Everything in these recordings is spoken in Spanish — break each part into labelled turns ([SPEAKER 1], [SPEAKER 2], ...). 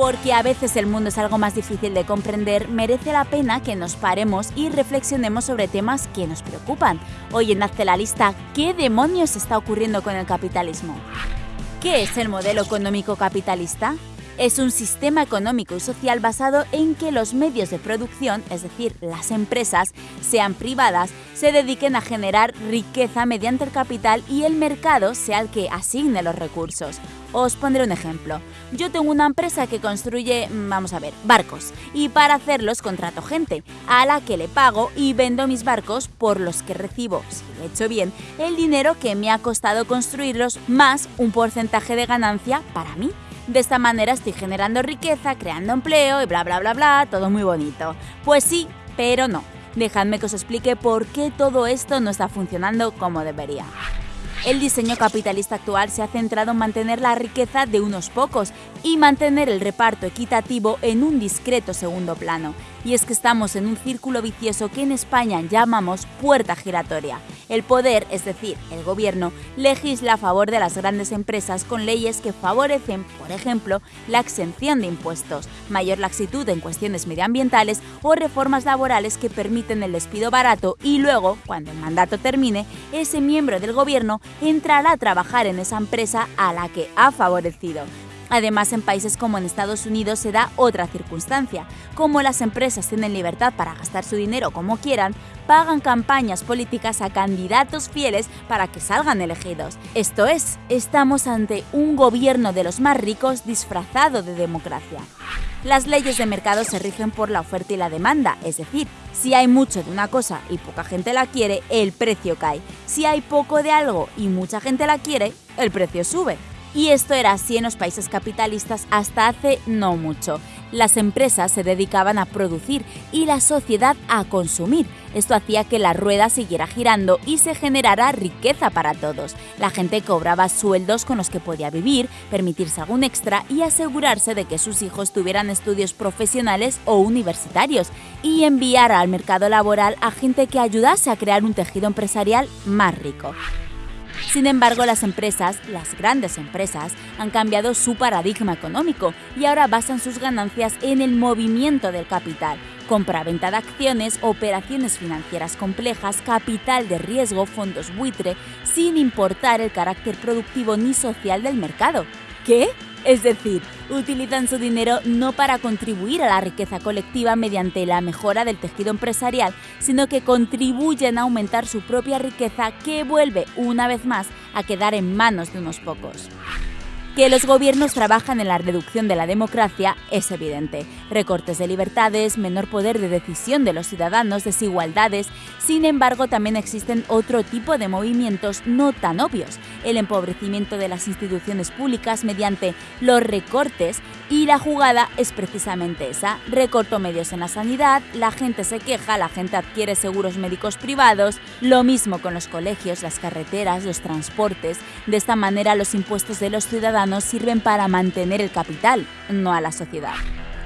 [SPEAKER 1] Porque a veces el mundo es algo más difícil de comprender, merece la pena que nos paremos y reflexionemos sobre temas que nos preocupan. Hoy en Hazte la lista, ¿qué demonios está ocurriendo con el capitalismo? ¿Qué es el modelo económico capitalista? Es un sistema económico y social basado en que los medios de producción, es decir, las empresas, sean privadas, se dediquen a generar riqueza mediante el capital y el mercado sea el que asigne los recursos. Os pondré un ejemplo. Yo tengo una empresa que construye, vamos a ver, barcos, y para hacerlos contrato gente, a la que le pago y vendo mis barcos por los que recibo, si he hecho bien, el dinero que me ha costado construirlos más un porcentaje de ganancia para mí. De esta manera estoy generando riqueza, creando empleo y bla bla bla bla, todo muy bonito. Pues sí, pero no. Dejadme que os explique por qué todo esto no está funcionando como debería. El diseño capitalista actual se ha centrado en mantener la riqueza de unos pocos y mantener el reparto equitativo en un discreto segundo plano. Y es que estamos en un círculo vicioso que en España llamamos puerta giratoria. El poder, es decir, el gobierno, legisla a favor de las grandes empresas con leyes que favorecen, por ejemplo, la exención de impuestos, mayor laxitud en cuestiones medioambientales o reformas laborales que permiten el despido barato y luego, cuando el mandato termine, ese miembro del gobierno entrará a trabajar en esa empresa a la que ha favorecido. Además, en países como en Estados Unidos se da otra circunstancia. Como las empresas tienen libertad para gastar su dinero como quieran, pagan campañas políticas a candidatos fieles para que salgan elegidos. Esto es, estamos ante un gobierno de los más ricos disfrazado de democracia. Las leyes de mercado se rigen por la oferta y la demanda, es decir, si hay mucho de una cosa y poca gente la quiere, el precio cae. Si hay poco de algo y mucha gente la quiere, el precio sube. Y esto era así en los países capitalistas hasta hace no mucho. Las empresas se dedicaban a producir y la sociedad a consumir. Esto hacía que la rueda siguiera girando y se generara riqueza para todos. La gente cobraba sueldos con los que podía vivir, permitirse algún extra y asegurarse de que sus hijos tuvieran estudios profesionales o universitarios y enviar al mercado laboral a gente que ayudase a crear un tejido empresarial más rico. Sin embargo, las empresas, las grandes empresas, han cambiado su paradigma económico y ahora basan sus ganancias en el movimiento del capital, compra-venta de acciones, operaciones financieras complejas, capital de riesgo, fondos buitre, sin importar el carácter productivo ni social del mercado. ¿Qué? Es decir, utilizan su dinero no para contribuir a la riqueza colectiva mediante la mejora del tejido empresarial, sino que contribuyen a aumentar su propia riqueza que vuelve, una vez más, a quedar en manos de unos pocos. Que los gobiernos trabajan en la reducción de la democracia es evidente. Recortes de libertades, menor poder de decisión de los ciudadanos, desigualdades. Sin embargo, también existen otro tipo de movimientos no tan obvios. El empobrecimiento de las instituciones públicas mediante los recortes y la jugada es precisamente esa. Recorto medios en la sanidad, la gente se queja, la gente adquiere seguros médicos privados, lo mismo con los colegios, las carreteras, los transportes. De esta manera los impuestos de los ciudadanos sirven para mantener el capital, no a la sociedad.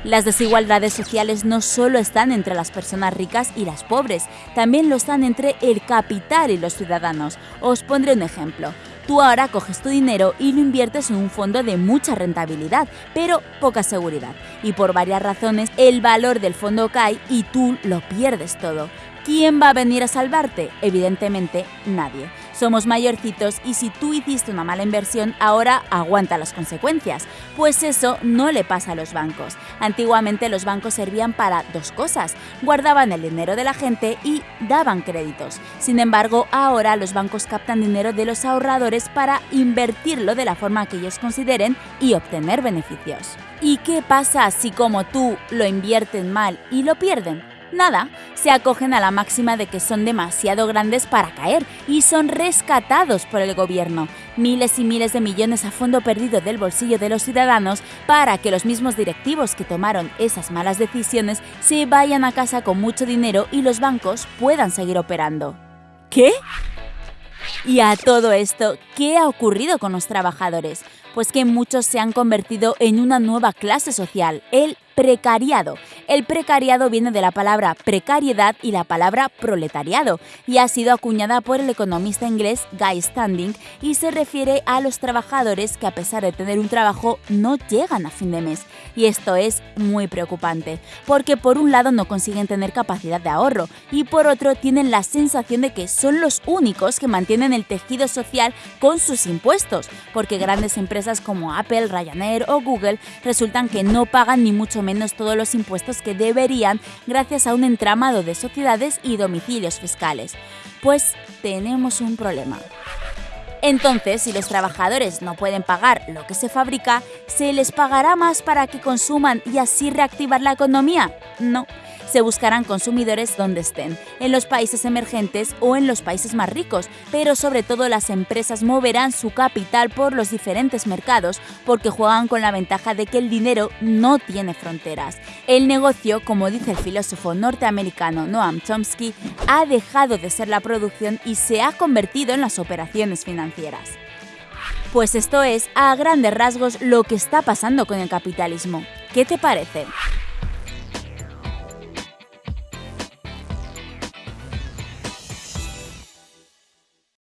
[SPEAKER 1] Las desigualdades sociales no solo están entre las personas ricas y las pobres, también lo están entre el capital y los ciudadanos. Os pondré un ejemplo. Tú ahora coges tu dinero y lo inviertes en un fondo de mucha rentabilidad, pero poca seguridad. Y por varias razones el valor del fondo cae y tú lo pierdes todo. ¿Quién va a venir a salvarte? Evidentemente nadie. Somos mayorcitos y si tú hiciste una mala inversión, ahora aguanta las consecuencias. Pues eso no le pasa a los bancos. Antiguamente los bancos servían para dos cosas. Guardaban el dinero de la gente y daban créditos. Sin embargo, ahora los bancos captan dinero de los ahorradores para invertirlo de la forma que ellos consideren y obtener beneficios. ¿Y qué pasa si como tú lo invierten mal y lo pierden? Nada, se acogen a la máxima de que son demasiado grandes para caer y son rescatados por el gobierno. Miles y miles de millones a fondo perdido del bolsillo de los ciudadanos para que los mismos directivos que tomaron esas malas decisiones se vayan a casa con mucho dinero y los bancos puedan seguir operando. ¿Qué? Y a todo esto, ¿qué ha ocurrido con los trabajadores? Pues que muchos se han convertido en una nueva clase social, el precariado. El precariado viene de la palabra precariedad y la palabra proletariado, y ha sido acuñada por el economista inglés Guy Standing y se refiere a los trabajadores que a pesar de tener un trabajo no llegan a fin de mes. Y esto es muy preocupante, porque por un lado no consiguen tener capacidad de ahorro y por otro tienen la sensación de que son los únicos que mantienen el tejido social con sus impuestos, porque grandes empresas como Apple, Ryanair o Google resultan que no pagan ni mucho menos todos los impuestos que deberían gracias a un entramado de sociedades y domicilios fiscales. Pues tenemos un problema. Entonces, si los trabajadores no pueden pagar lo que se fabrica, ¿se les pagará más para que consuman y así reactivar la economía? No se buscarán consumidores donde estén, en los países emergentes o en los países más ricos, pero sobre todo las empresas moverán su capital por los diferentes mercados porque juegan con la ventaja de que el dinero no tiene fronteras. El negocio, como dice el filósofo norteamericano Noam Chomsky, ha dejado de ser la producción y se ha convertido en las operaciones financieras. Pues esto es, a grandes rasgos, lo que está pasando con el capitalismo. ¿Qué te parece?